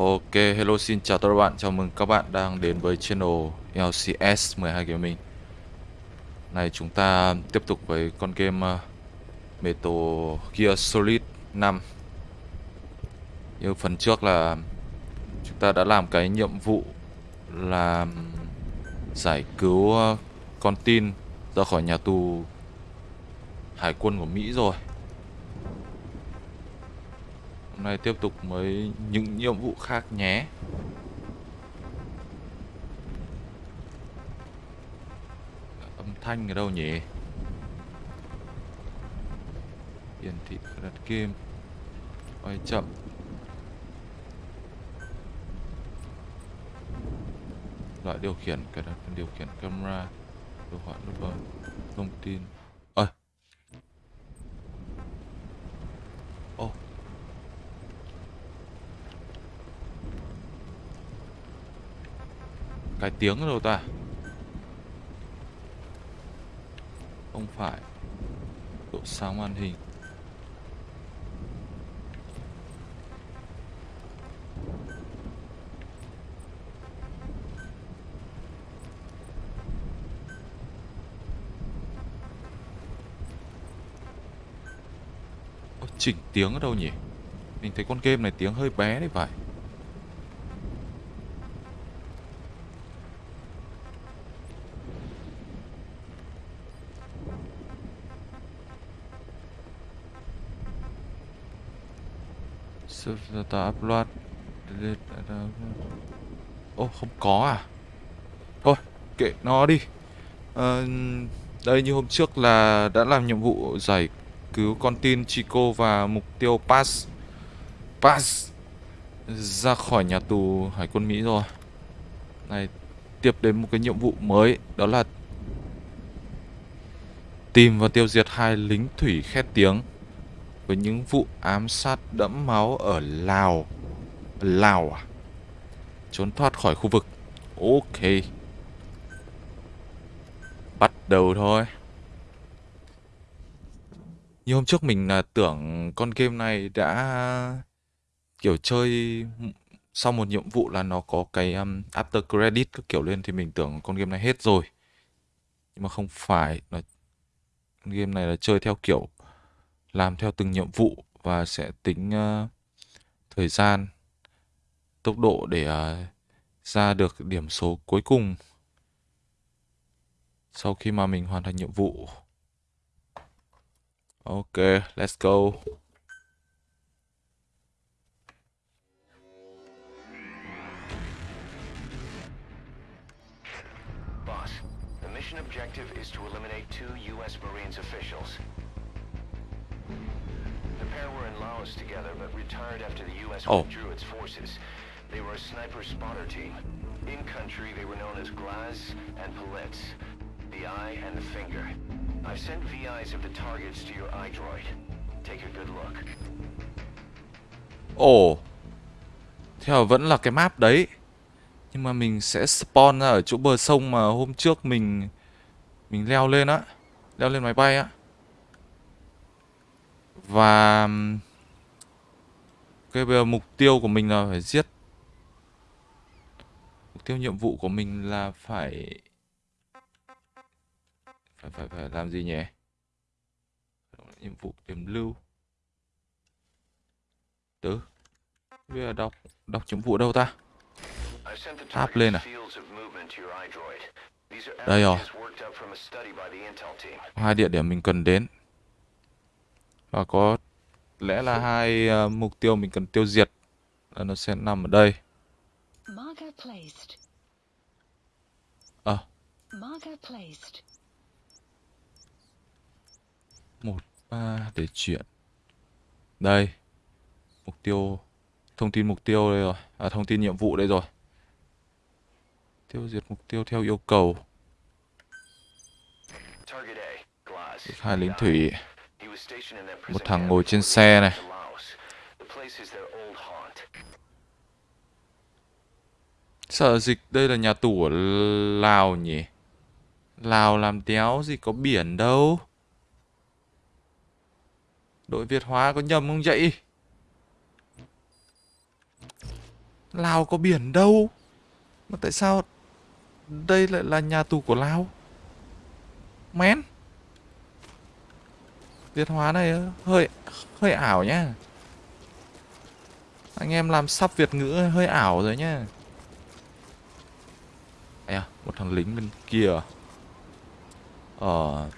Ok, hello xin chào tất cả các bạn, chào mừng các bạn đang đến với channel LCS 12 Gaming. Này chúng ta tiếp tục với con game uh, Metal Gear Solid 5 Như phần trước là chúng ta đã làm cái nhiệm vụ là giải cứu uh, con tin ra khỏi nhà tù hải quân của Mỹ rồi. Hôm nay tiếp tục với những nhiệm vụ khác nhé. Âm thanh ở đâu nhỉ? Hiển thị đặt game Quay chậm. Loại điều khiển, cài đặt điều khiển camera, Đồ họa lúc thông tin ơi Ô cái tiếng ở đâu ta? Không phải. Độ sáng màn hình. Ôi, Chỉnh tiếng ở đâu nhỉ? Mình thấy con game này tiếng hơi bé đấy phải. Data upload delete data oh không có à? Thôi kệ nó đi. À, Đây như hôm trước là đã làm nhiệm vụ giải cứu con tin Chico và mục tiêu Pass Pass ra khỏi nhà tù Hải quân Mỹ rồi. Này tiếp đến một cái nhiệm vụ mới Đó là Tìm và tiêu diệt hai lính thủy khét tiếng với những vụ ám sát đẫm máu ở Lào. Lào à? Trốn thoát khỏi khu vực. Ok. Bắt đầu thôi. Như hôm trước mình là tưởng con game này đã kiểu chơi sau một nhiệm vụ là nó có cái um, after credit các kiểu lên thì mình tưởng con game này hết rồi. Nhưng mà không phải, nó game này là chơi theo kiểu làm theo từng nhiệm vụ và sẽ tính uh, thời gian tốc độ để uh, ra được điểm số cuối cùng sau khi mà mình hoàn thành nhiệm vụ ok let's go Boss, the mission objective is to eliminate two U.S. Marines officials. Laos together, but retired after the U.S. Oh. withdrew its forces. They were a sniper spotter team. In country, they were known as Glaz and Palitz, the eye and the finger. I've sent VIs of the targets to your iDroid. Take a good look. Ồ Theo vẫn là cái map đấy Nhưng mà mình sẽ spawn ra ở chỗ bờ sông mà hôm trước mình Mình leo lên á Leo lên máy bay á Và cái, bây giờ mục tiêu của mình là phải giết. Mục tiêu nhiệm vụ của mình là phải Phải phải phải làm gì nhỉ? Nhiệm vụ điểm lưu. Tứ. Bây giờ đọc Đọc nhiệm vụ đâu ta? Áp lên à? Đây rồi. hai địa điểm mình cần đến. Và có lẽ là hai ờ, mục tiêu mình cần tiêu diệt là nó sẽ nằm ở đây. Ờ. Placed. một ba để chuyển đây mục tiêu thông tin mục tiêu đây rồi. À, thông tin nhiệm vụ đây rồi. Tiêu diệt mục tiêu theo yêu cầu. Hai lính thủy một thằng ngồi trên xe này sợ dịch đây là nhà tù ở Lào nhỉ? Lào làm đéo gì có biển đâu. Đội Việt hóa có nhầm không vậy? Lào có biển đâu Mà tại sao Đây lại là nhà tù của Lào Mén tiến hóa này hơi hơi ảo nhá. Anh em làm sắp Việt ngữ hơi ảo rồi nhá. À, một thằng lính bên kia. Ờ.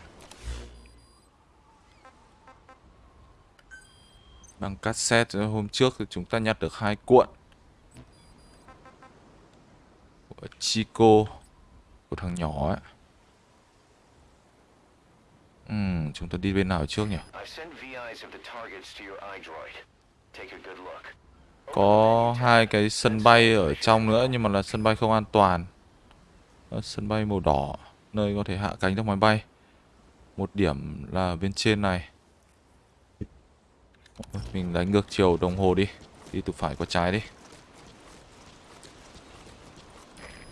Bằng cassette ờ, hôm trước thì chúng ta nhặt được hai cuộn. Của Chico của thằng nhỏ ấy. Ừm, chúng ta đi bên nào trước nhỉ? Có hai cái sân bay ở trong nữa nhưng mà là sân bay không an toàn. Đó, sân bay màu đỏ nơi có thể hạ cánh được máy bay. Một điểm là bên trên này. Mình đánh ngược chiều đồng hồ đi. Đi từ phải qua trái đi.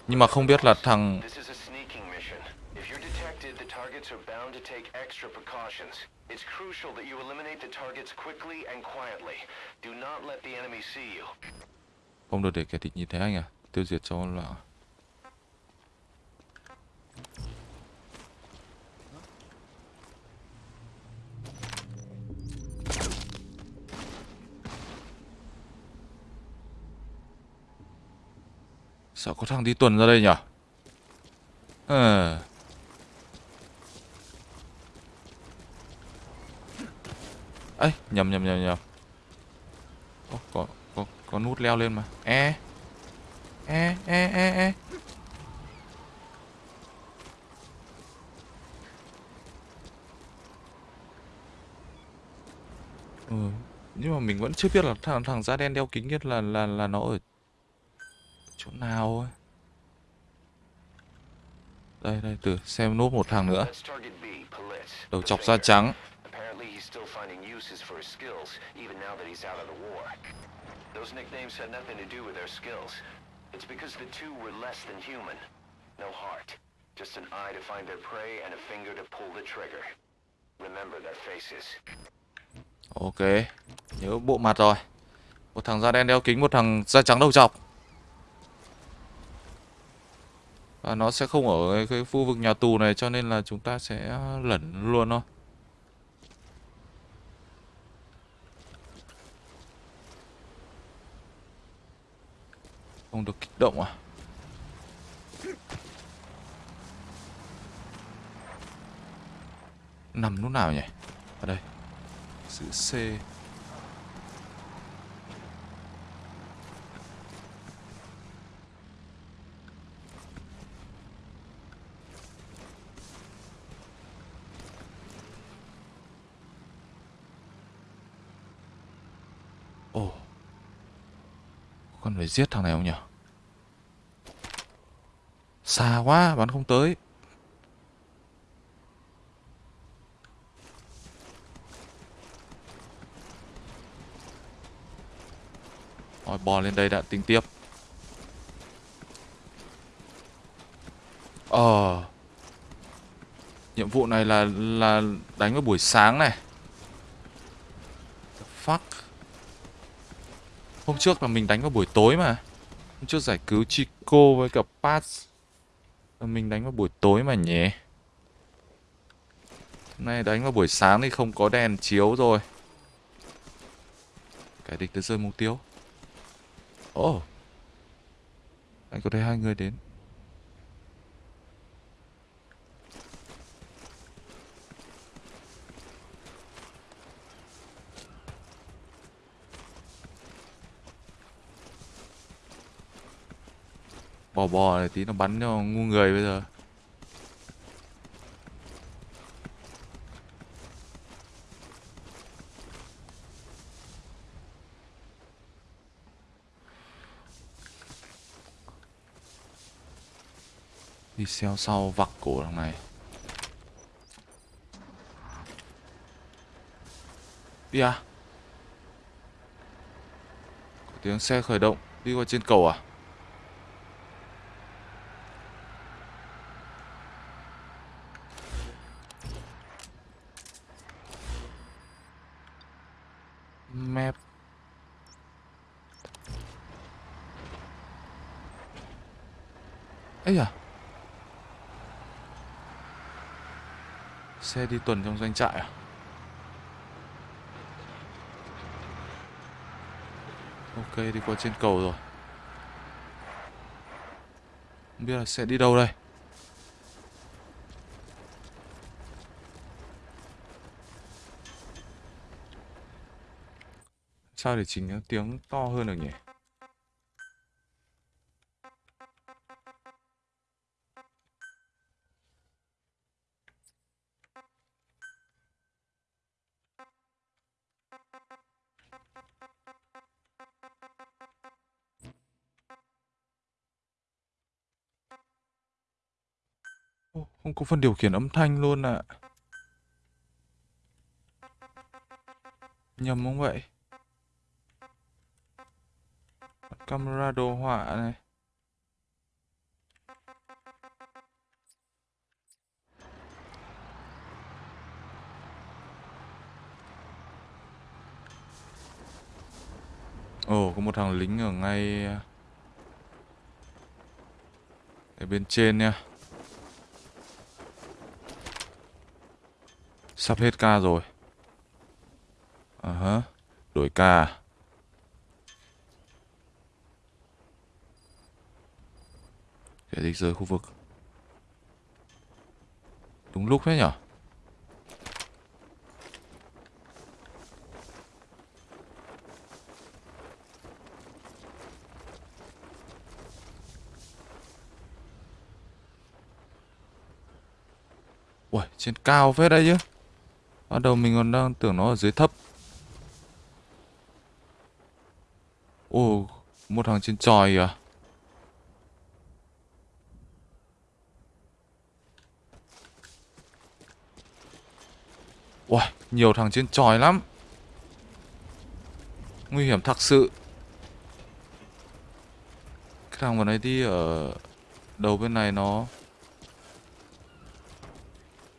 Nhưng mà không biết là thằng This is a sneaking mission. If you're detected, the targets are bound to take extra precautions. It's crucial that you eliminate the targets quickly and quietly. Do not let the enemy see you. không được để kẻ địch nhìn thấy anh à. Tiêu diệt cho là Sao có thằng đi tuần ra đây nhỉ? Ờ. À. ấy nhầm nhầm nhầm nhầm. Ô, có có có nút leo lên mà. E. E e e e. Ừ. nhưng mà mình vẫn chưa biết là thằng thằng da đen đeo kính nhất là là là nó ở chỗ nào ấy. Đây đây từ xem nốt một thằng nữa. Đầu chọc da trắng uses for his skills, even now that he's out of the war. Those nicknames had nothing to do with their skills. It's because the two were less than human. No heart. Just an eye to find their prey and a finger to pull the trigger. Remember their faces. ok nhớ bộ mặt rồi một thằng da đen đeo kính một thằng da trắng đầu chọc và nó sẽ không ở cái- cái khu vực nhà tù này cho nên là chúng ta sẽ lẩn luôn thôi không được kích động à? Nằm lúc nào nhỉ? Ở đây. Chữ C Ồ con phải giết thằng này không nhỉ? Xa quá, bắn không tới. Rồi bò lên đây đã, tính tiếp. Ờ. Nhiệm vụ này là là đánh vào buổi sáng này The fuck Hôm trước là mình đánh vào buổi tối mà. Hôm trước giải cứu Chico với cả Paz. Ờ, mình đánh vào buổi tối mà nhỉ? Hôm nay đánh vào buổi sáng thì không có đèn chiếu rồi. Kẻ địch đã rơi mục tiêu. Ồ. Oh. Anh có thấy hai người đến? Bò bò này tí nó bắn cho ngu người bây giờ. Đi xeo sau vặc cổ thằng này. Đi à? Có tiếng xe khởi động, Đi qua trên cầu à Map ấy à xe đi tuần trong doanh trại à? Ok, đi qua trên cầu rồi. Không biết là sẽ đi đâu đây. Sao để chỉnh tiếng to hơn được nhỉ? Không có phần điều khiển âm thanh luôn ạ. Nhầm không vậy? Camera đồ họa này. Ồ, có một thằng lính ở ngay ờ, ở bên trên nha sắp hết ca rồi. À hả đổi ca à? kẻ địch rời khu vực. Đúng lúc thế nhở? Ui, trên cao phết đấy chứ. Bắt đầu mình còn đang tưởng nó ở dưới thấp. Ồ, một thằng trên tròi à? Wow nhiều thằng trên tròi lắm. Nguy hiểm thật sự. Cái thằng vừa nãy đi ở đầu bên này nó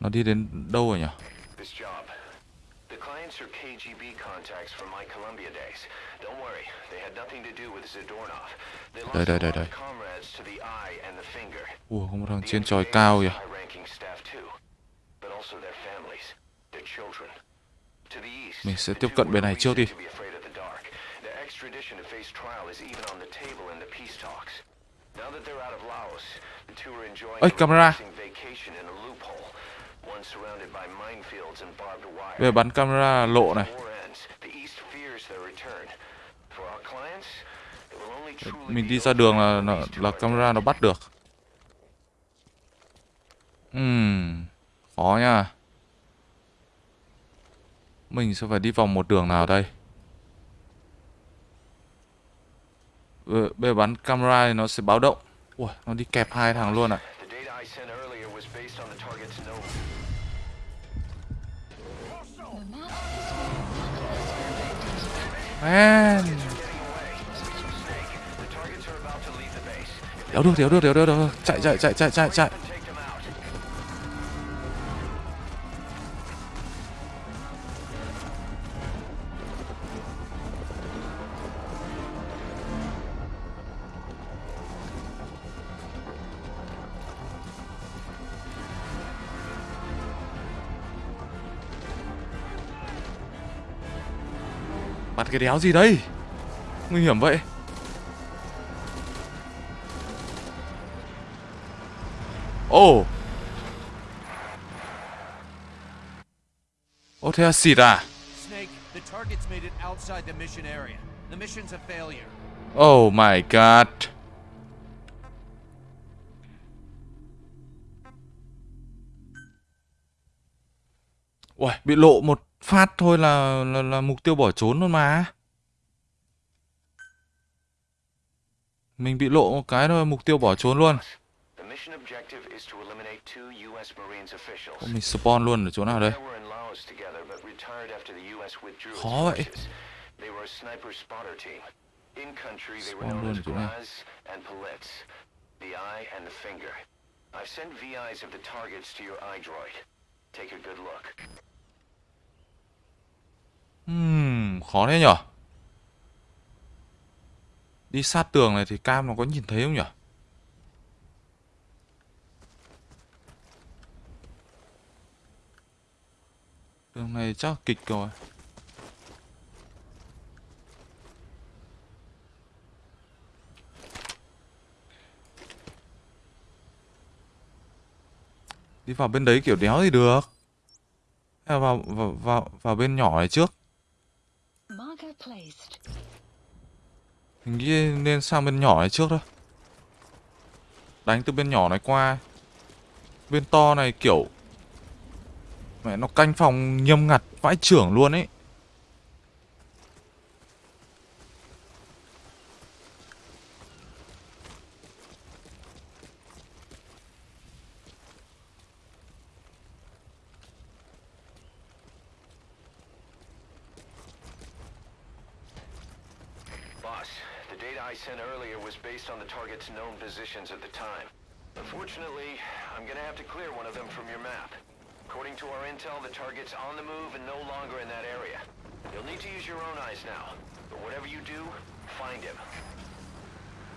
Nó đi đến đâu rồi nhỉ? This job. The clients are KGB contacts from my Columbia days. Don't worry, they had nothing to do with Zadornov. They lost Đây, đây, đây, comrades to the eye and the finger. Ủa, một thằng trên NVA cao lost kìa high-ranking staff too, but also their families, their children. To the east, Mình sẽ tiếp cận bên này trước đi. reason to be afraid of the dark. Their extradition to face trial is even on the table in the peace talks. Now that they're out of Laos, the two are enjoying a vacation in a loophole, Bây giờ bắn camera lộ này. Mình đi ra đường là là, là camera nó bắt được. Ừm Khó nha. Mình sẽ phải đi vòng một đường nào đây? Bây bây giờ bắn camera thì nó sẽ báo động. Ui, nó đi kẹp hai thằng luôn ạ Man. Đéo được, đéo được, đéo được, đéo được Chạy, chạy, chạy, chạy, chạy, chạy cái đéo gì đây? Nguy hiểm vậy. Ồ. Ô thế là xịt à Snake, the target's made it outside the mission area. The mission's a failure. Oh my god. Uầy, bị lộ một phát thôi là, là là mục tiêu bỏ trốn luôn mà Mình bị lộ một cái thôi mục tiêu bỏ trốn luôn. Ô, Mình spawn luôn ở chỗ nào đây Khó vậy. forces. They were a sniper spotter team. In country, they were Spawn luôn ở chỗ này. Graz and Politz. The eye and the finger. I've sent VIs of the targets to your iDroid. Take a good look. Hmm, khó thế nhở? Đi sát tường này thì cam nó có nhìn thấy không nhở? Tường này chắc kịch rồi. Đi vào bên đấy kiểu đéo thì được. Vào, vào, vào, vào bên nhỏ này trước? Marker. Mình nghĩ nên sang bên nhỏ này trước thôi. Đánh từ bên nhỏ này qua. Bên to này kiểu, Mẹ, nó canh phòng nghiêm ngặt vãi trưởng luôn ấy. Based on the target's known positions at the time. Unfortunately, I'm gonna have to clear one of them from your map. According to our intel, the target's on the move and no longer in that area. You'll need to use your own eyes now. But whatever you do, find him.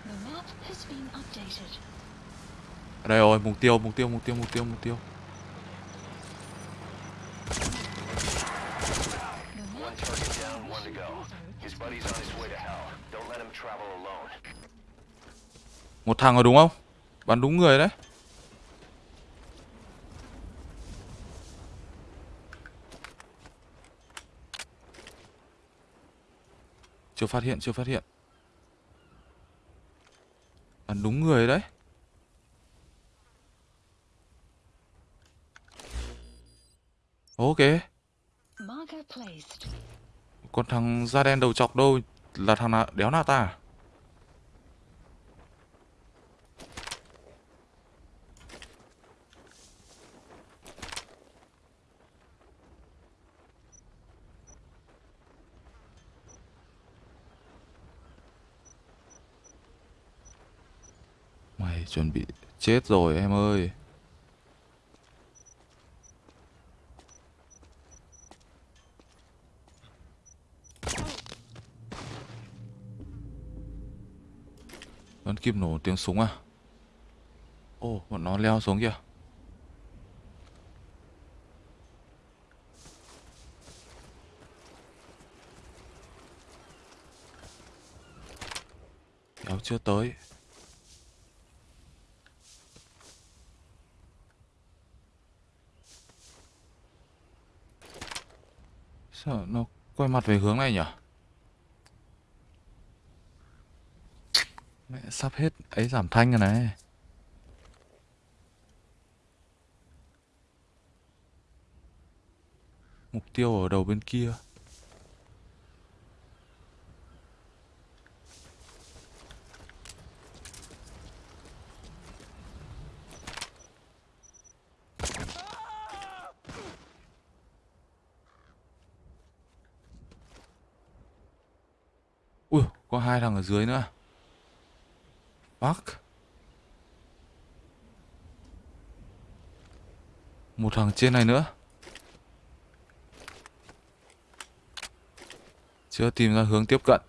The map has been updated. Ở đây rồi, mục tiêu, mục tiêu, mục tiêu, mục tiêu, mục tiêu. One target down, one to go. His buddy's on his way to hell. Don't let him travel alone. Một thằng rồi đúng không? Bắn đúng người đấy. Chưa phát hiện, chưa phát hiện. Bắn đúng người đấy. Ok, còn thằng da đen đầu chọc đâu là thằng nào đéo nào ta? à? Mày chuẩn bị chết rồi em ơi. Vẫn kịp nổ tiếng súng à? Ồ, bọn nó leo xuống kìa. Kéo chưa tới. Sao nó quay mặt về hướng này nhỉ? Mẹ sắp hết ấy giảm thanh rồi này. Mục tiêu ở đầu bên kia. Ui, có hai thằng ở dưới nữa. Fuck. Một thằng trên này nữa. Chưa tìm ra hướng tiếp cận.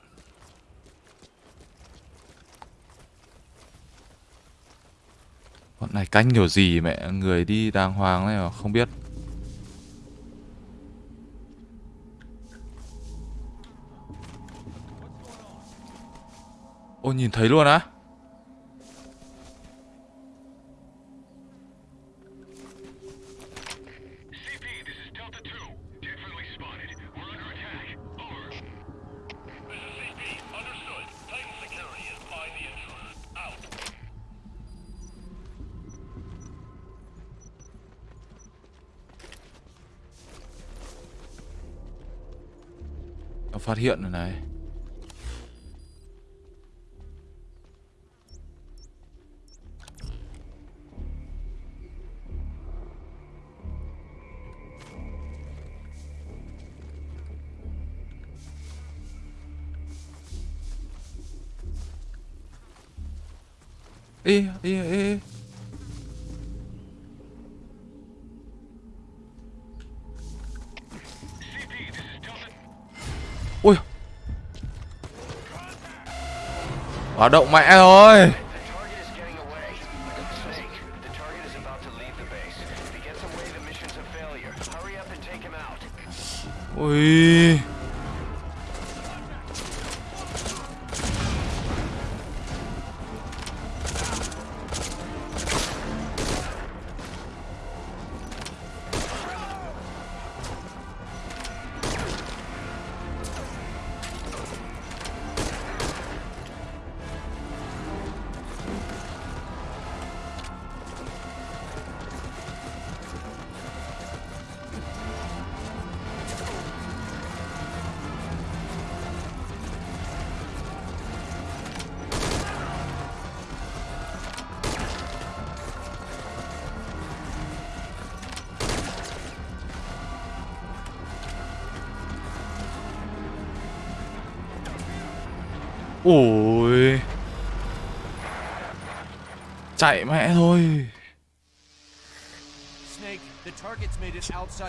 Bọn này canh kiểu gì mẹ người đi đàng hoàng này mà không biết. By the intruder. Out. Nó phát hiện rồi này. Ê, ê, ê, ê. Ui Hoạt động mẹ rồi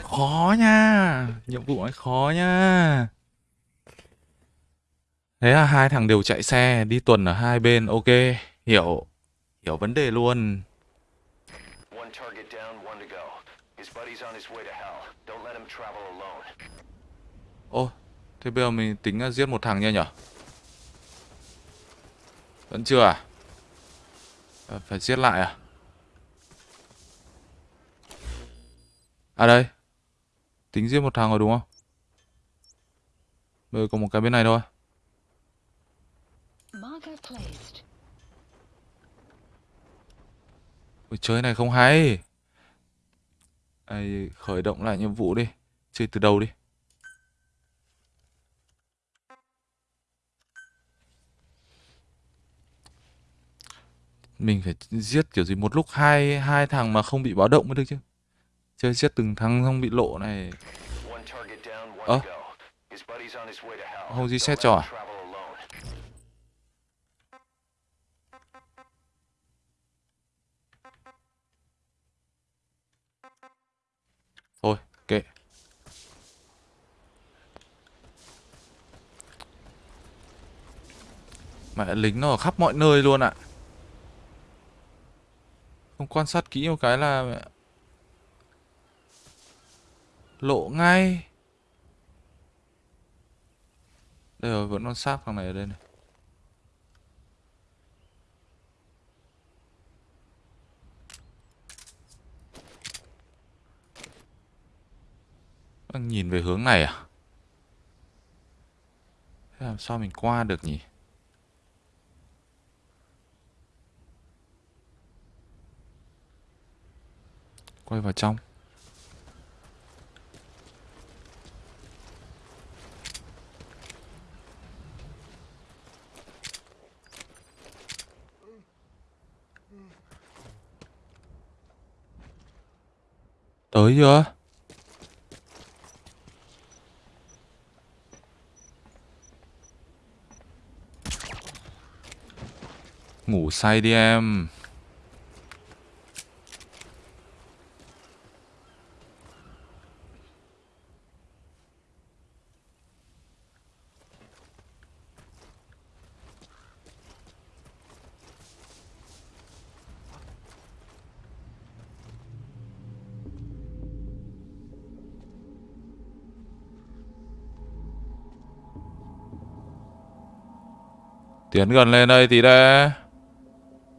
Khó nha. Nhiệm vụ ấy khó nha. Thế là hai thằng đều chạy xe Đi tuần ở hai bên Ok. Hiểu Hiểu vấn đề luôn. Ô Thế bây giờ mình tính là giết một thằng nha nhở? Vẫn chưa à? À, Phải giết lại à À đây. Tính giết một thằng rồi đúng không? Bây giờ có một cái bên này thôi. Ôi, chơi này không hay. Ai, khởi động lại nhiệm vụ đi. Chơi từ đầu đi. Mình phải giết kiểu gì một lúc hai hai thằng mà không bị báo động mới được chứ chơi giết từng thằng không bị lộ này hell. Không gì xét cho à? thôi kệ mẹ lính nó ở khắp mọi nơi luôn ạ không quan sát kỹ một cái là lộ ngay. Đây rồi, vẫn còn xác thằng này ở đây này. Đang nhìn về hướng này à? Thế làm sao mình qua được nhỉ? Quay vào trong. Tới chưa? Ngủ say đi em. Tiến gần lên đây tí đã.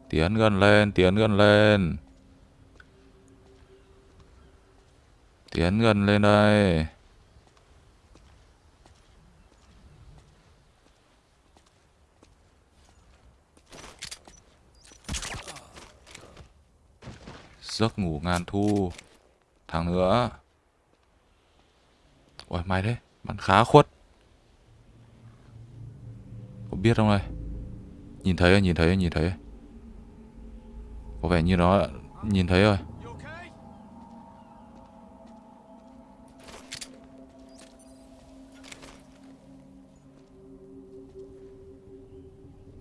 Tiến gần lên, tiến gần lên. Tiến gần lên đây. Giấc ngủ ngàn thu. Thằng nữa. Ôi mày đấy, bắn khá khuất. Có biết không đây? Nhìn thấy rồi, nhìn thấy rồi, nhìn thấy rồi. Có vẻ như nó nhìn thấy rồi. You?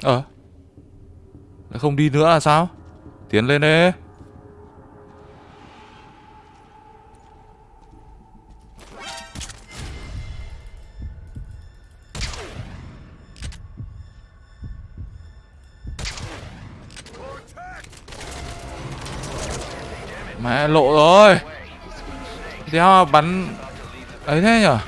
Ờ. Lại không đi nữa là sao? Tiến lên đi. Mẹ lộ rồi. Đéo bắn ấy thế nhở?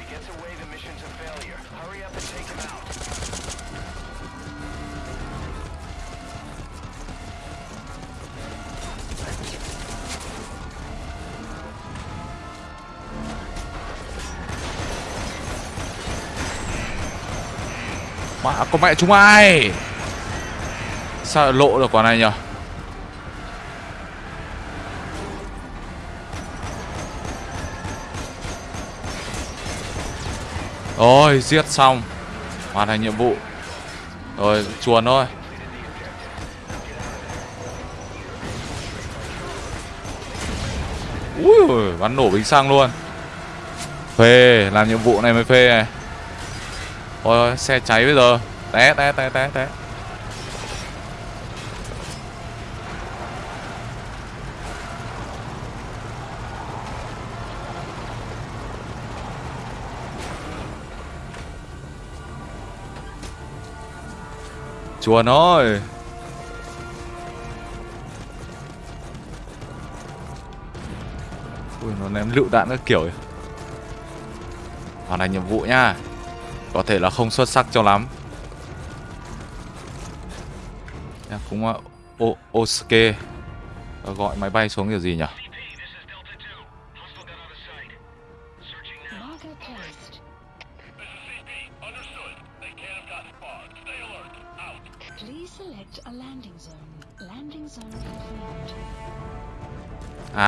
Mà có mẹ chúng ai? Sao lộ được quả này nhở? Rồi giết xong. Hoàn thành nhiệm vụ. Rồi, chuồn thôi. Ui, bắn nổ bình xăng luôn. Phê, Làm nhiệm vụ này mới phê này. Ôi, xe cháy bây giờ. Té té té té té. Chuồn thôi Ui nó ném lựu đạn các kiểu. Hoàn thành nhiệm vụ nha. Có thể là không xuất sắc cho lắm. Cũng uh, o Osuke. Gọi máy bay xuống kiểu gì nhỉ?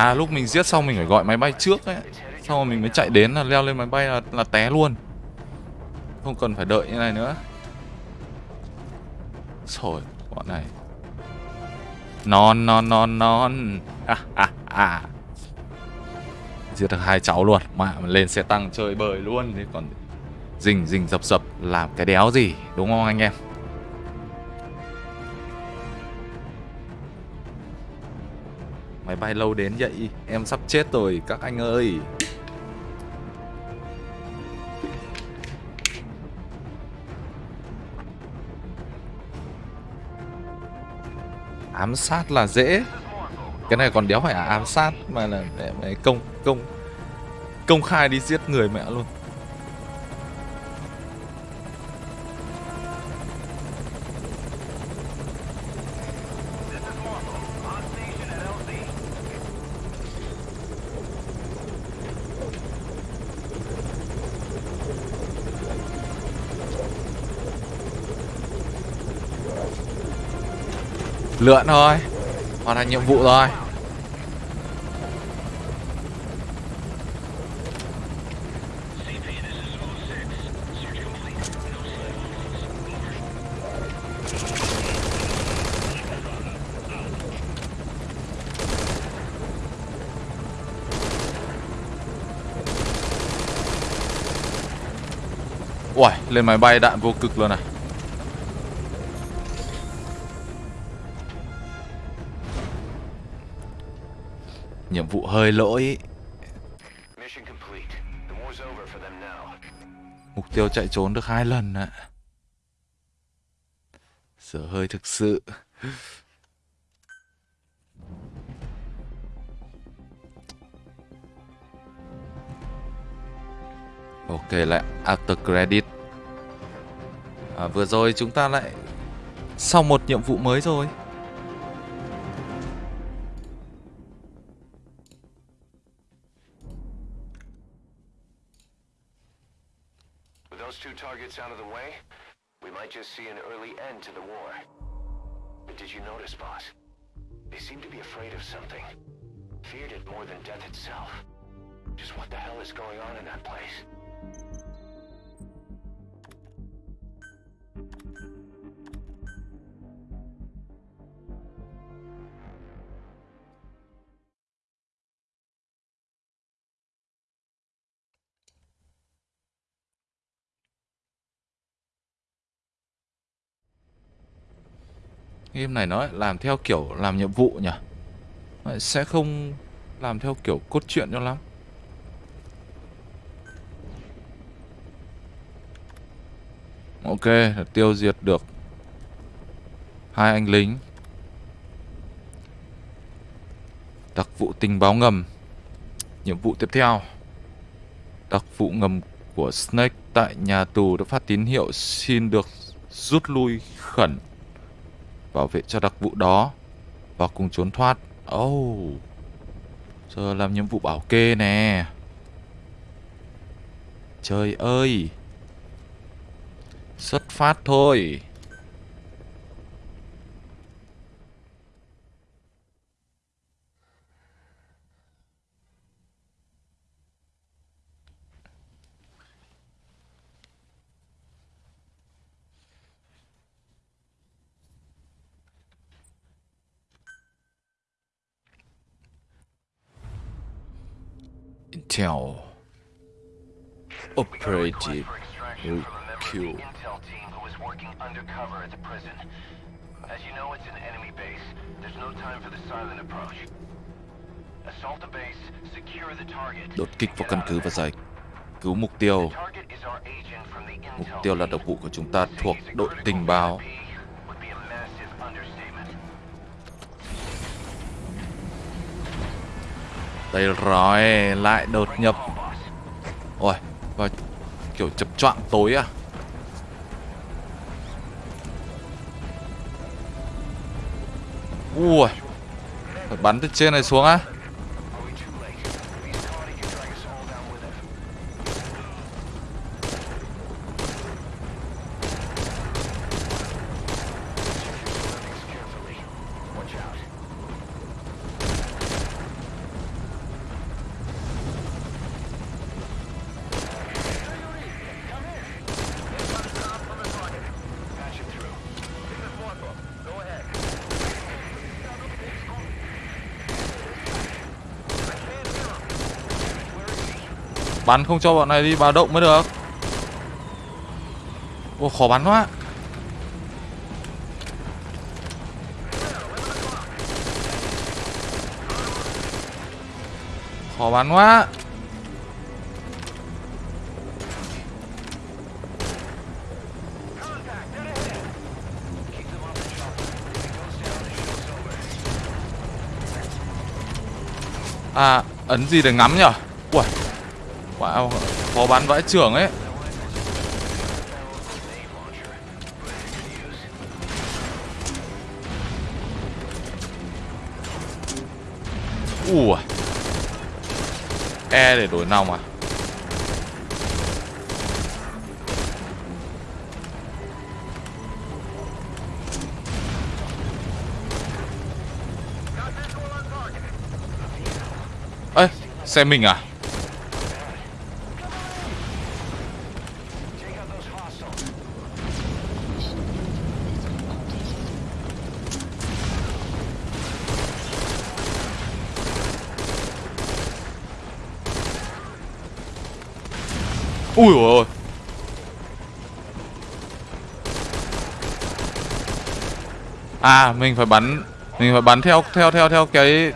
À lúc mình giết xong mình phải gọi máy bay trước ấy. Xong rồi mình mới chạy đến là leo lên máy bay là, là té luôn. Không cần phải đợi như này nữa. Rồi bọn này. Non non non non. À, à, à. Giết được hai cháu luôn. Mà lên xe tăng chơi bời luôn. Thế còn rình rình dập dập. Làm cái đéo gì? Đúng không anh em? Bay lâu đến vậy? Em sắp chết rồi, các anh ơi. Ám sát là dễ. Cái này còn đéo phải là ám sát Mà là để công công Công khai đi giết người mẹ luôn. Lượn thôi Hoàn thành nhiệm vụ rồi Uầy, lên máy bay đạn vô cực luôn này. Nhiệm vụ hơi lỗi. Mục tiêu chạy trốn được hai lần ạ. Giờ hơi thực sự. Ok lại after credit. À, Vừa rồi chúng ta lại Xong một nhiệm vụ mới rồi Game này nó làm theo kiểu làm nhiệm vụ nhỉ? Lại Sẽ không làm theo kiểu cốt truyện cho lắm. Ok, tiêu diệt được hai anh lính. Đặc vụ tình báo ngầm. Nhiệm vụ tiếp theo. Đặc vụ ngầm của Snake tại nhà tù đã phát tín hiệu xin được rút lui khẩn bảo vệ cho đặc vụ đó và cùng trốn thoát. Oh. Giờ làm nhiệm vụ bảo kê nè. Trời ơi. Xuất phát thôi. Intel Operative Extraction from a member of Q. the intel team who was working undercover at the prison. As you know, it's an enemy base. There's no time for the silent approach. Assault the base, secure the target. Đột kích vào căn cứ và giải cứu mục tiêu. Mục intel tiêu là đặc vụ của chúng ta thuộc đội tình báo. Đây rồi, lại đột nhập. Ôi, và kiểu chập choạng tối à? Ui, phải bắn từ trên này xuống á? à? Bắn không cho bọn này đi vào động mới được. ô khó bắn quá. Khó bắn quá. À, ấn gì để ngắm nhở? À, bán vãi trưởng ấy. Ui E để đổi nòng à? Ê Xe mình à? À, mình phải bắn mình phải bắn theo theo theo theo cái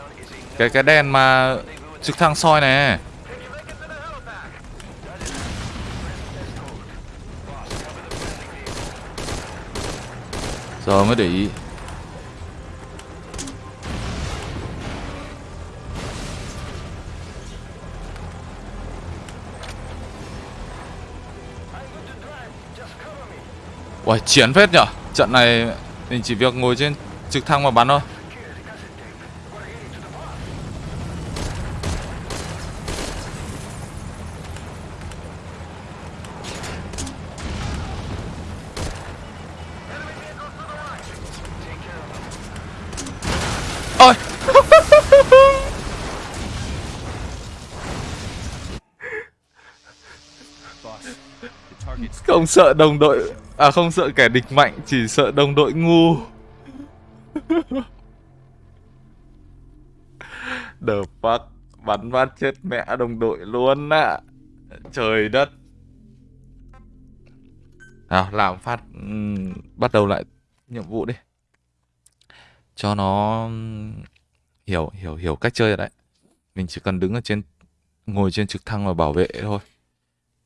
cái cái đèn mà trực thăng soi này. Giờ mới để ý. Uầy, chiến phết nhở Trận này mình chỉ việc ngồi trên trực thăng mà bắn thôi. Ôi! Không sợ đồng đội. À không sợ kẻ địch mạnh Chỉ sợ đồng đội ngu. The fuck? Bắn phát chết mẹ đồng đội luôn ạ Trời đất. Nào làm phát um, Bắt đầu lại nhiệm vụ đi. Cho nó Hiểu hiểu hiểu cách chơi rồi đấy. Mình chỉ cần đứng ở trên Ngồi trên trực thăng và bảo vệ thôi.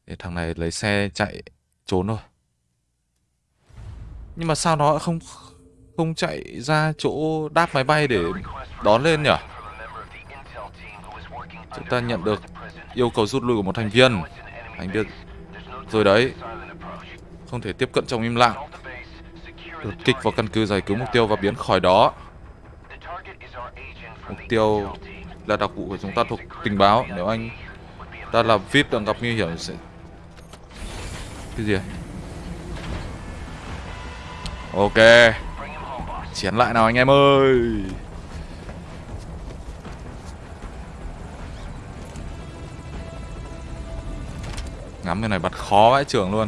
Để thằng này lấy xe chạy trốn thôi. Nhưng mà sao nó không Không chạy ra chỗ đáp máy bay để đón lên nhỉ? Chúng ta nhận được yêu cầu rút lui của một thành viên. Thành viên Rồi đấy. Không thể tiếp cận trong im lặng. Đột kích vào căn cứ giải cứu mục tiêu và biến khỏi đó. Mục tiêu là đặc vụ của chúng ta thuộc tình báo. Nếu anh ta là VIP đang gặp nguy hiểm sẽ Cái gì à? Ok. Chiến lại nào anh em ơi. Ngắm cái này bật khó vãi trưởng luôn.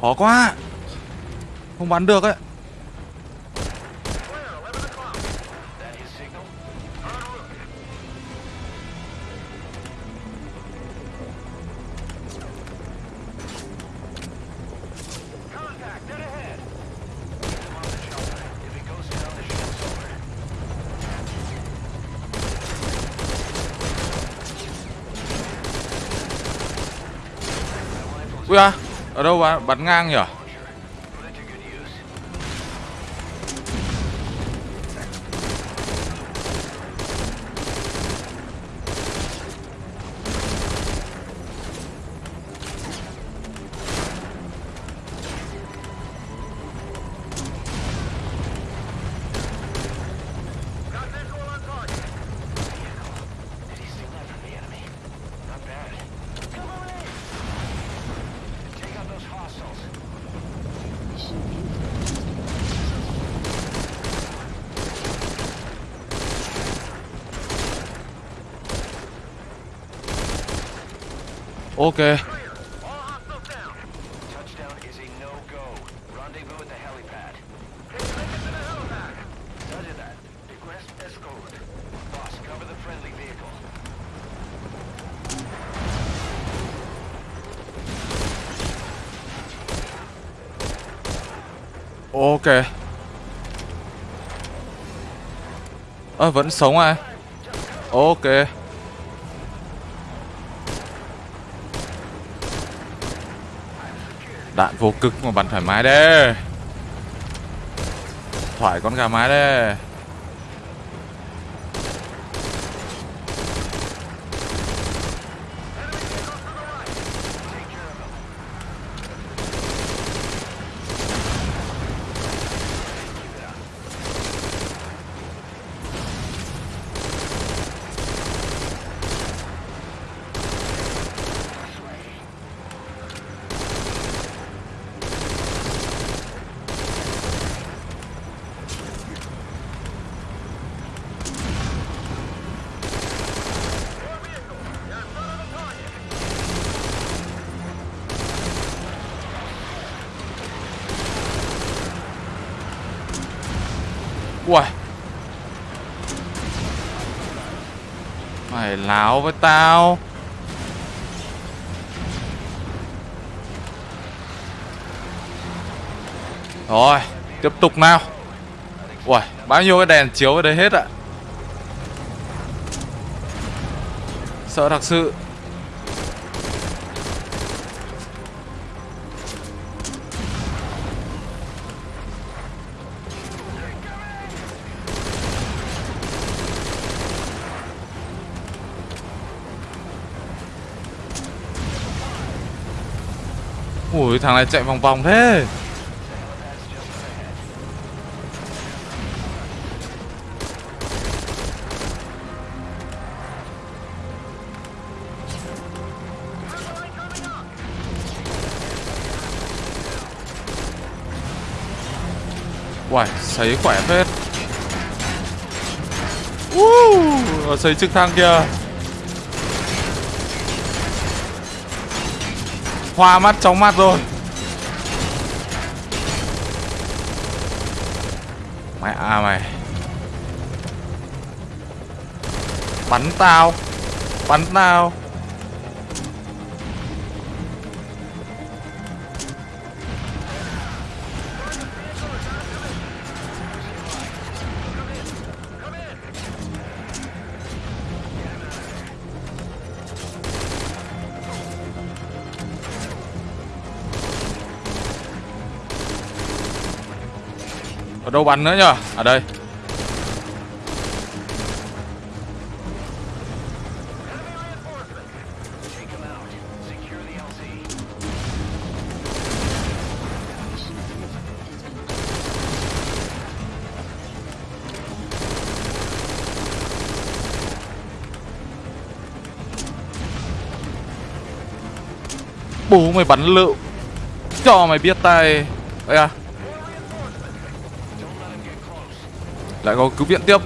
Khó quá. Không bắn được ấy. Ở đâu bạn bắn ngang nhỉ Launcher. Put it to good use. Got visual on target. Did he steal that from the enemy? Not bad. Come on in. Take out those hostiles. Mission ended. Ok Clear. All hostiles down. Touchdown is a no-go. Rendezvous at the helipad. Can you make it to the helipad? Roger that. Request escort. Boss, cover the friendly ok. Ok. Ơ vẫn sống à? Ok. Đạn vô cực mà bắn thoải mái đấy Thoải con gà mái đấy Ui Mày láo với tao. Rồi Tiếp tục nào. Ui Bao nhiêu cái đèn chiếu ở đây hết ạ? Sợ thật sự. Ui thằng này chạy vòng vòng thế. Uầy, sấy khỏe phết. Uh, Sấy trực thăng kìa. Hoa mắt chóng mặt rồi. Mẹ à mày. Bắn tao. Bắn tao. Ở đâu bắn nữa nhở? Ở à, đây. Bố mày bắn lựu. Cho mày biết tay. Đây à. Lại có cứu viện tiếp.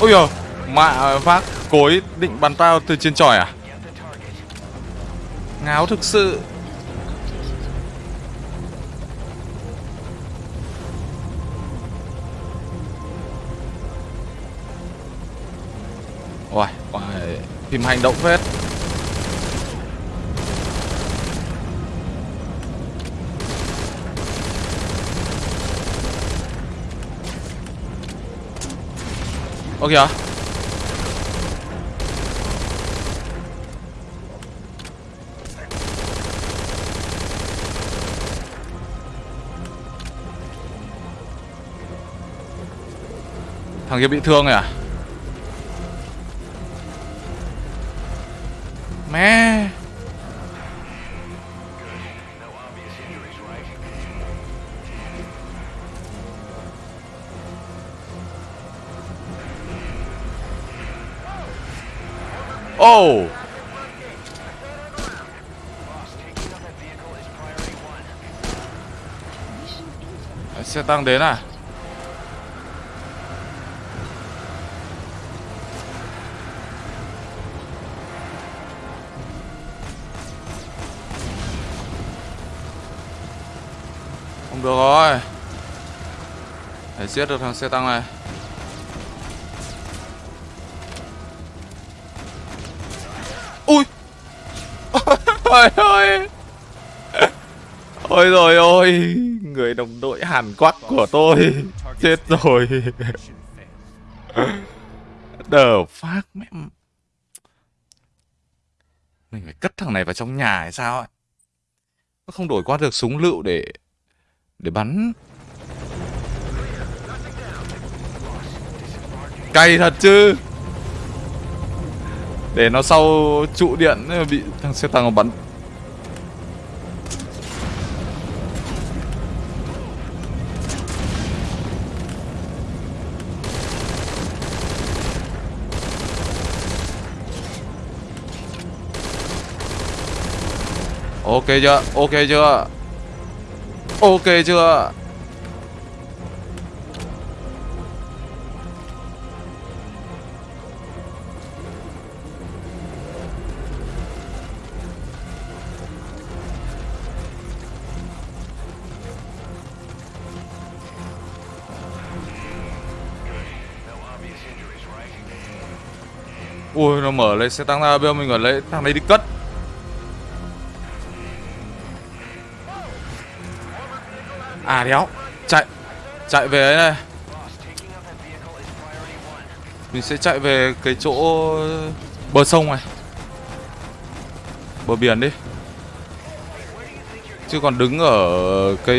Ôi giời, mạ phát cối định bắn tao từ trên tròi à? Ngáo thực sự. Tìm phim hành động phết. Ơ kìa Thằng kia bị thương rồi à Mission Oh! Xe tăng đến à được rồi. Để giết được thằng xe tăng này. Ui! Ôi ôi Ôi rồi ôi, Người đồng đội Hàn Quốc của tôi. Chết rồi. Đờ phát mẹ Mình phải cất thằng này vào trong nhà hay sao ấy? Nó không đổi qua được súng lựu để để bắn Cay thật chứ Để nó sau trụ điện bị thằng xe tăng nó bắn Ok chưa? Ok chưa? Ok chưa? Ui, nó mở lên xe tăng ra bây giờ mình phải lấy thằng này đi cất À đéo. Chạy. Chạy về ấy này. Mình sẽ chạy về cái chỗ Bờ sông này. Bờ biển đi. Chứ còn đứng ở cái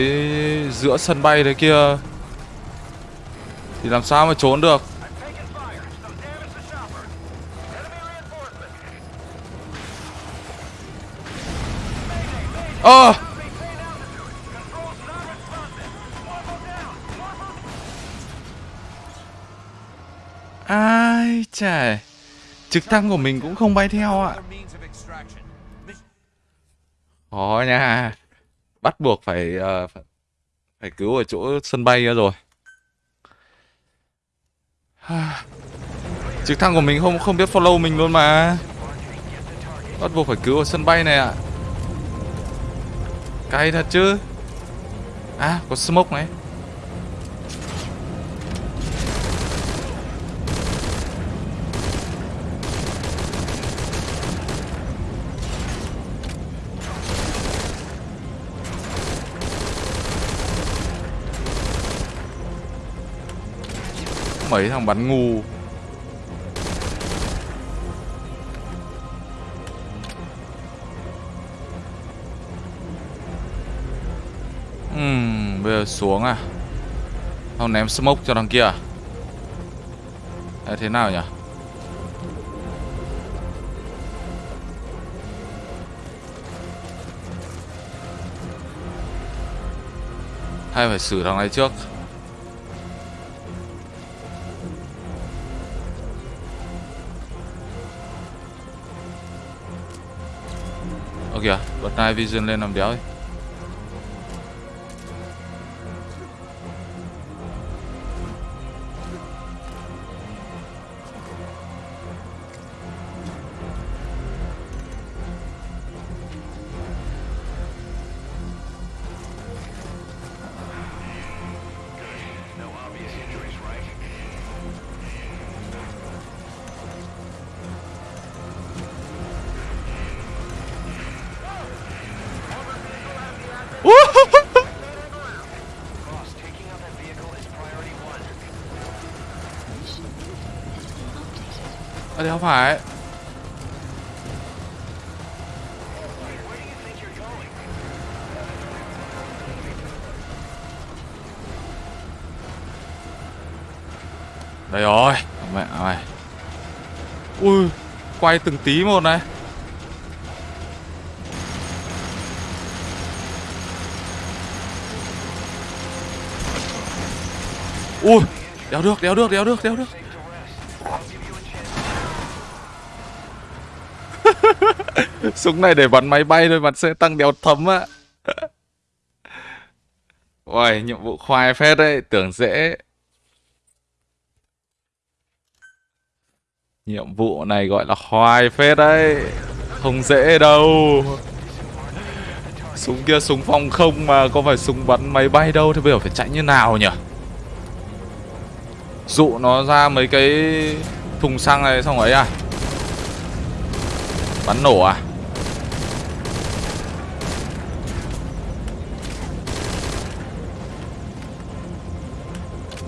giữa sân bay đấy kia Thì làm sao mà trốn được? Ơ! taking chà Trực thăng của mình cũng không bay theo ạ. Other Khó nha. Bắt buộc phải uh, phải, cứu ở chỗ sân bay nữa rồi. Trực thăng của mình không không biết follow mình luôn mà. Bắt buộc phải cứu ở sân bay này ạ. Cay thật chứ. À có smoke này. Mấy thằng bắn ngu. Uhm, bây giờ xuống à? Không ném smoke cho thằng kia à? Thế nào nhỉ? Hay phải xử thằng này trước? Kìa, bật night vision lên làm đéo đi. Thì không phải. Đây rồi. Mẹ ơi. Ui, Quay từng tí một này. Ui, Đéo được đéo được đéo được đéo được. Súng này để bắn máy bay thôi bắn sẽ tăng đéo thấm á. Ôi nhiệm vụ khoai phết đấy, Tưởng dễ. Nhiệm vụ này gọi là khoai phết đấy, Không dễ đâu. Súng kia súng phòng không mà Có phải súng bắn máy bay đâu, Thế bây giờ phải chạy như nào nhỉ? Dụ nó ra mấy cái thùng xăng này xong ấy à? Bắn nổ à?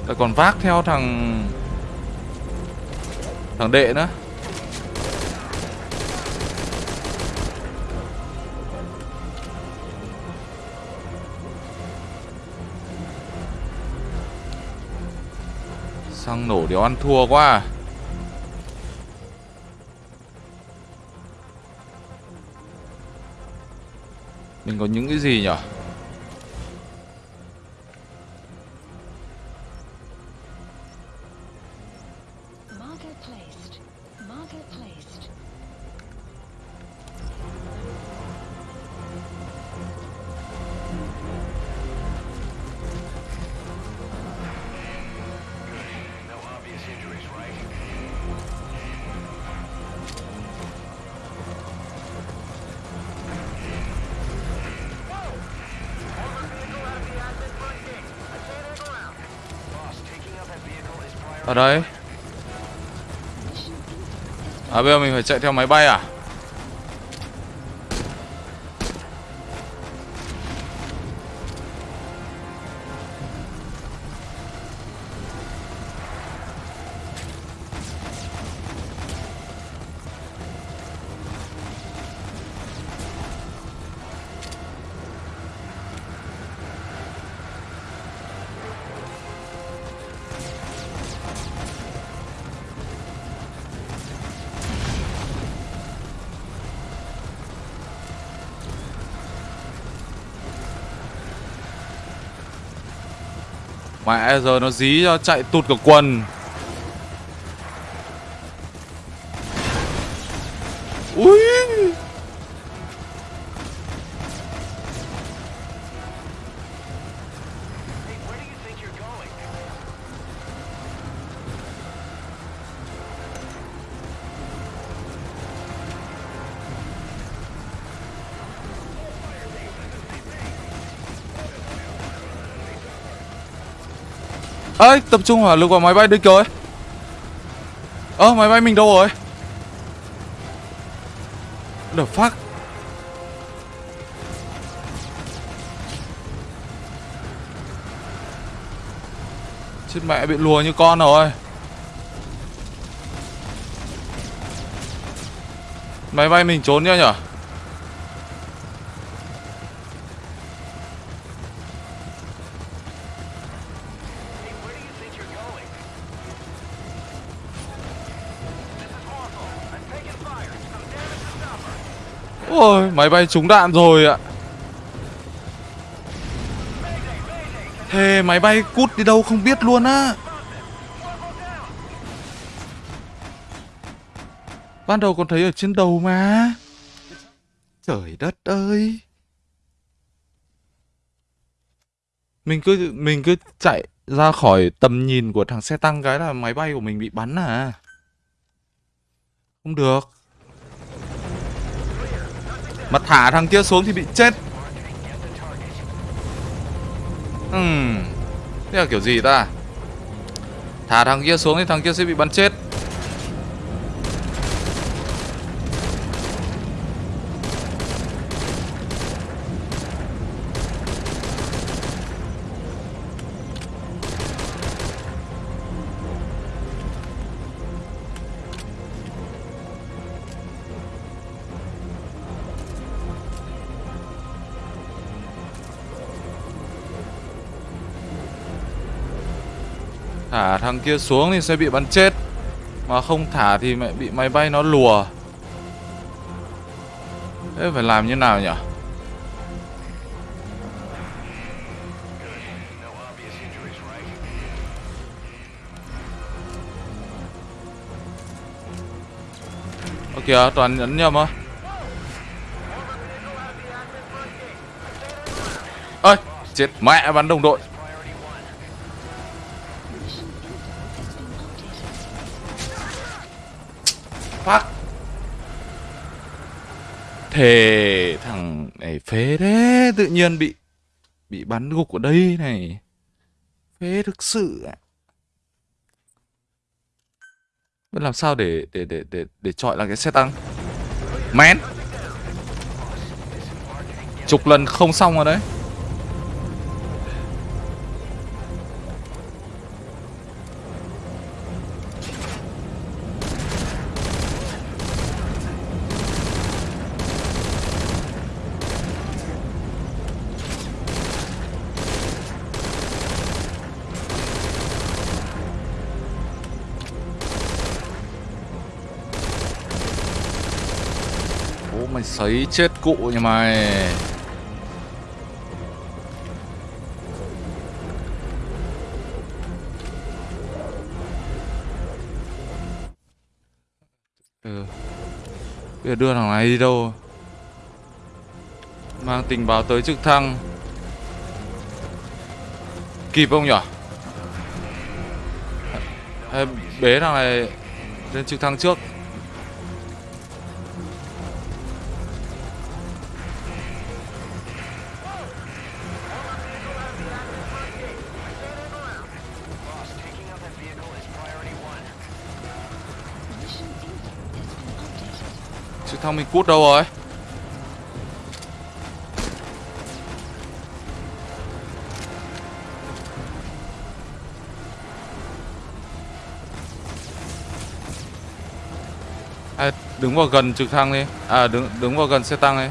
Lại còn vác theo thằng Thằng đệ nữa Xăng nổ đéo ăn thua quá à. Mình có những cái gì nhỉ Ở đây. À bây giờ mình phải chạy theo máy bay à? Giờ nó dí cho chạy tụt cả quần. tập trung hỏa lực vào máy bay địch rồi Ơ, ờ, máy bay mình đâu rồi? The fuck? Chết mẹ bị lùa như con rồi Máy bay mình trốn nhá nhở máy bay trúng đạn rồi ạ. Thề, máy bay cút đi đâu không biết luôn á. Ban đầu còn thấy ở trên đầu mà. Trời đất ơi. Mình cứ mình cứ chạy ra khỏi tầm nhìn của thằng xe tăng cái là máy bay của mình bị bắn à. Không được. Mà thả thằng kia xuống thì bị chết. Ừm, Thế là kiểu gì ta? Thả thằng kia xuống thì thằng kia sẽ bị bắn chết. Thằng kia xuống thì sẽ bị bắn chết. Mà không thả thì mẹ bị máy bay nó lùa. Thế phải làm như nào nhỉ? Ok? Ơ kìa, toàn nhấn nhầm á. Ơi chết, mẹ bắn đồng đội. Phát thề thằng này phế thế, tự nhiên bị bị bắn gục ở đây này. Phế thực sự ạ. Biết làm sao để để để để để chọi là cái xe tăng? Men chục lần không xong rồi đấy. Chết cụ nhà mày. Ừ. Bây giờ đưa thằng này đi đâu? Mang tình báo tới trực thăng. Kịp không nhở Hay bế thằng này lên trực thăng trước? Sao mình cút đâu rồi? À, đứng vào gần trực thăng đi. À đứng đứng vào gần xe tăng đi.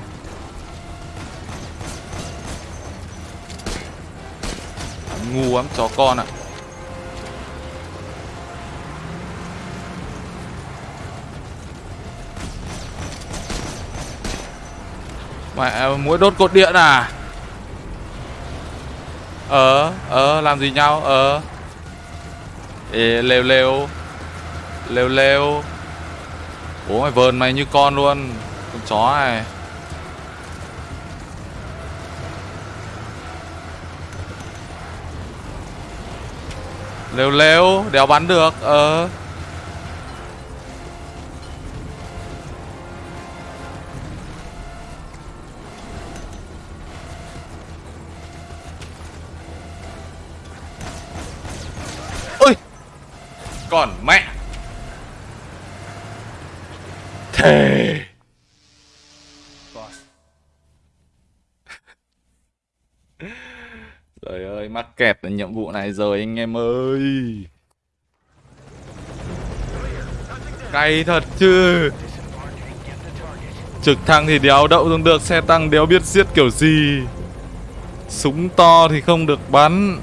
Ngu lắm chó con ạ. Mẹ mũi đốt cột điện à? Ờ Ờ làm gì nhau? Ờ. Ê lêu lêu Lêu lêu Bố mày vờn mày như con luôn, Con chó này. Lêu lêu Đéo bắn được Ờ. Còn mẹ. Thề. Trời ơi mắc kẹt ở nhiệm vụ này rồi anh em ơi. Cay thật chứ. Trực thăng thì đéo đậu xuống được Xe tăng đéo biết giết kiểu gì. Súng to thì không được bắn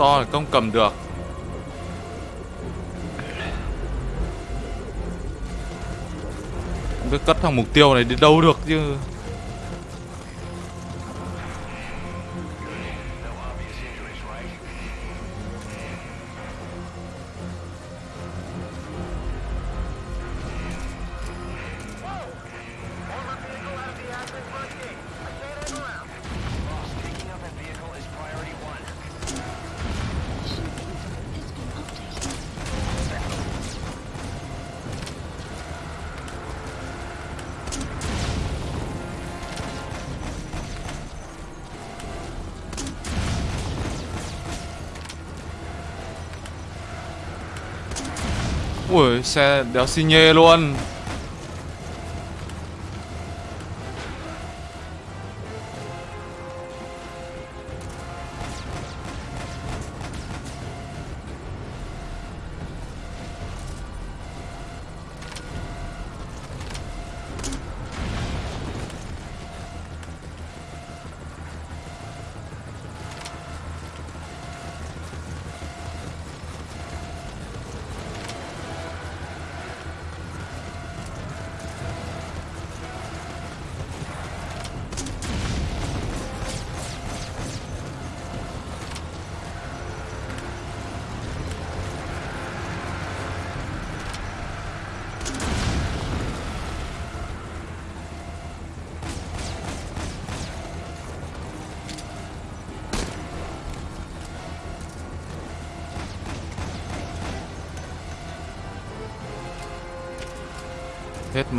to là không cầm được. Không biết cất thằng mục tiêu này đi đâu được chứ? Ui xe đéo xi nhê luôn.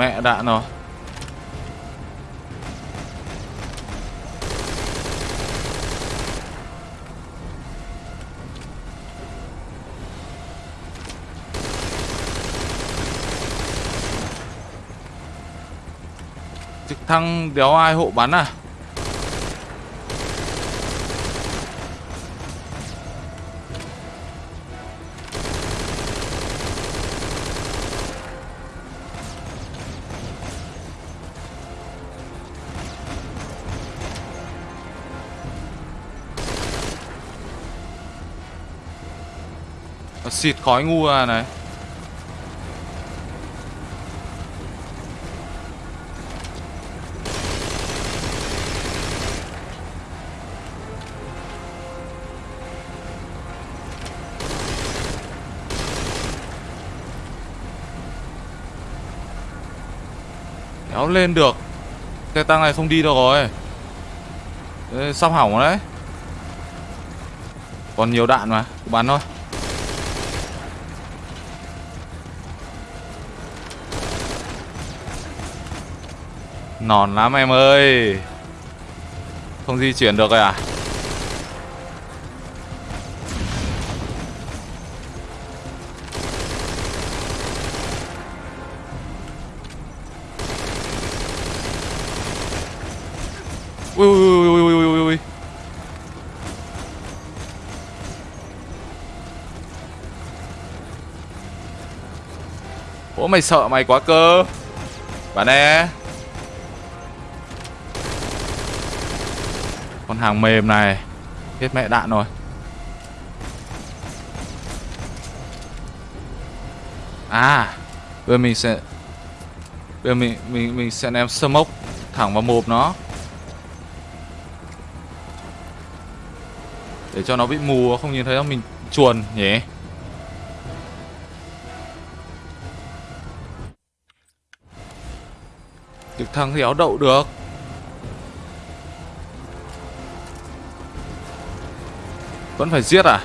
Mẹ đạn rồi Trực thăng đéo ai hộ bắn à? Xịt khói ngu ra này. Kéo lên được. Xe tăng này không đi đâu rồi. Ê, Sắp hỏng rồi đấy. Còn nhiều đạn mà bắn thôi. Nòn lắm em ơi. Không di chuyển được rồi à? Ui ui ui ui ui ui ui. Ủa mày sợ mày quá cơ. Bạn nè Con hàng mềm này. Hết mẹ đạn rồi. À Bây giờ mình sẽ Bây giờ mình mình mình sẽ ném smoke thẳng vào mồm nó. Để cho nó bị mù, không nhìn thấy nó mình chuồn nhỉ? Trực thăng thì áo đậu được. Vẫn phải giết à?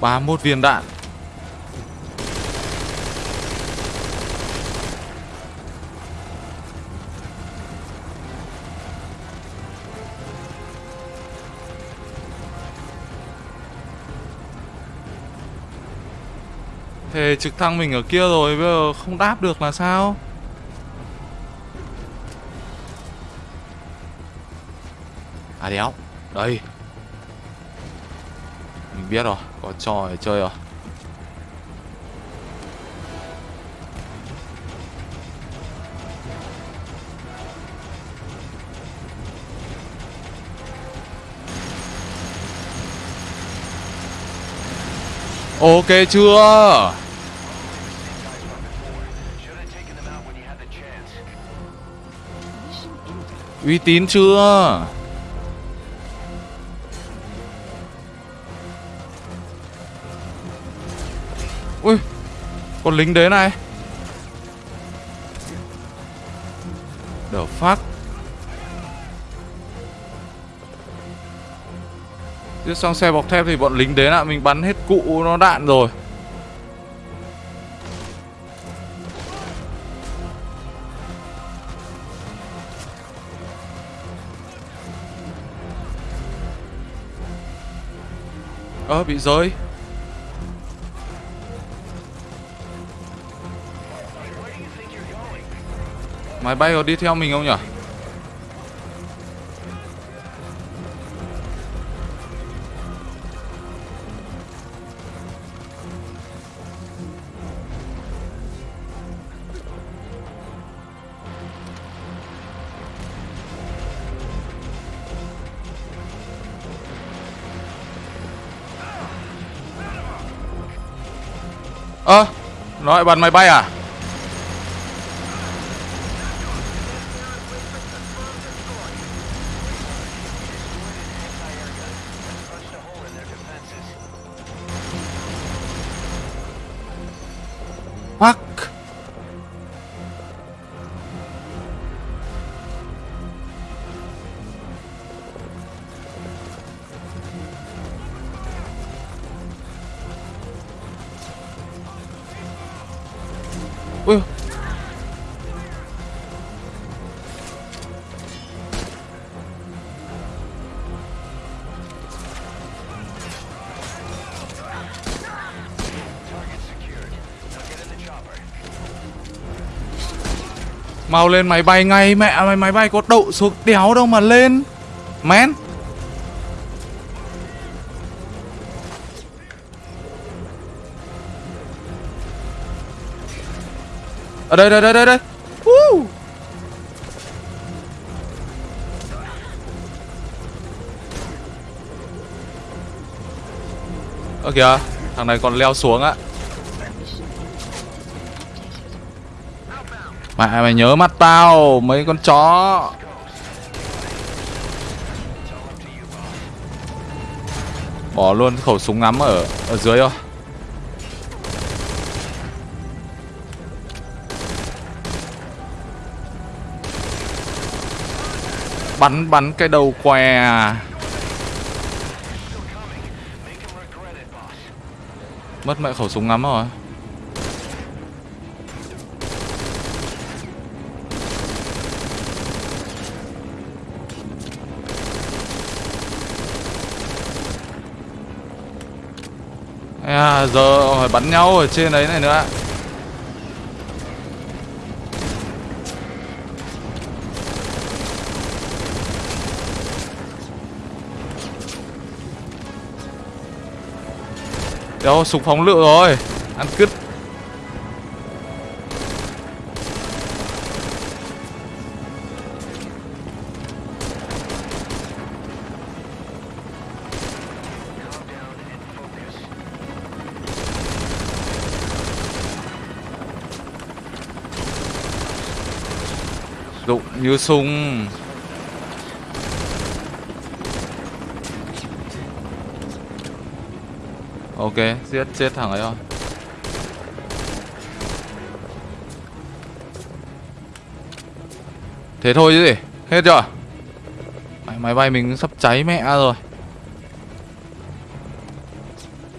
Ba một viên đạn. Thế trực thăng mình ở kia rồi, Bây giờ không đáp được là sao? À đéo. Đây. Mình biết rồi, Có trò để chơi rồi. Ok chưa? Uy tín chưa? Con lính đế này. The phát, Chứ xong xe bọc thép thì bọn lính đến ạ Mình bắn hết cụ nó đạn rồi. Ơ bị rơi. Máy bay có đi theo mình không nhỉ? Ơ, nó lại bắn máy bay à? Mau lên máy bay ngay mẹ mày máy bay có đậu xuống đéo đâu mà lên. Men. Ở đây đây đây đây đây. Woo. Ơ kìa, thằng này còn leo xuống á. Mẹ, mày nhớ mắt tao, Mấy con chó. Bỏ luôn khẩu súng ngắm ở ở dưới thôi. Bắn bắn cái đầu què à. Mất mẹ khẩu súng ngắm rồi. À, giờ phải bắn nhau ở trên đấy này nữa Đâu, súng phóng lựu rồi. Ăn cứt. Như súng. Ok, giết chết thằng ấy thôi. Thế thôi chứ gì Hết chưa? Máy, máy bay mình sắp cháy mẹ rồi.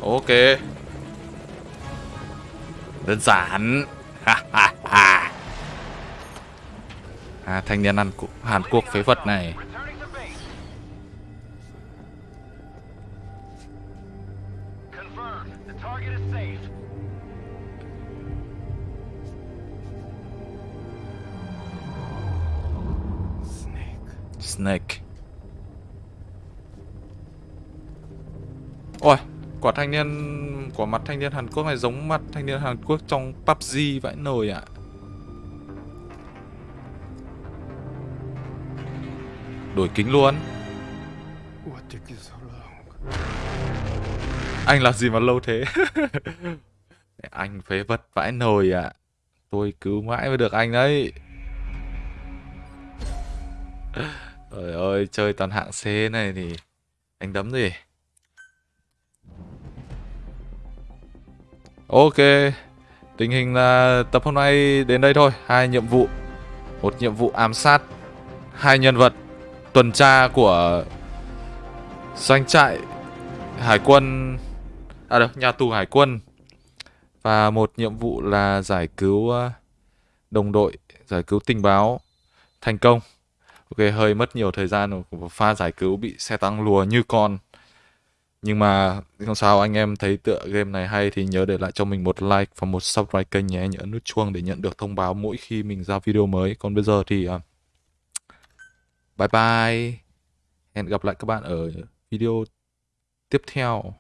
Ok. Đơn giản. Ha ha à, thanh niên ăn Hàn Quốc phế vật này Snake Ôi, quả thanh niên Quả mặt thanh niên Hàn Quốc này giống mặt thanh niên Hàn Quốc trong PUBG vãi nồi ạ à. Đổi kính luôn. Anh làm gì mà lâu thế? anh phế vật vãi nồi ạ. Tôi cứu mãi mới được anh đấy. Trời ơi, chơi toàn hạng C này thì anh đấm gì? Ok, tình hình là tập hôm nay đến đây thôi. Hai nhiệm vụ, một nhiệm vụ ám sát, hai nhân vật tuần tra của doanh trại hải quân, à đâu, nhà tù hải quân và một nhiệm vụ là giải cứu ờ, đồng đội, giải cứu tình báo thành công. Ok, hơi mất nhiều thời gian của pha giải cứu bị xe tăng lùa như con. Nhưng mà không sao anh em thấy tựa game này hay thì nhớ để lại cho mình một like và một subscribe kênh nhé, nhớ nút chuông để nhận được thông báo mỗi khi mình ra video mới. Còn bây giờ thì uh, bye bye. Hẹn gặp lại các bạn ở video tiếp theo.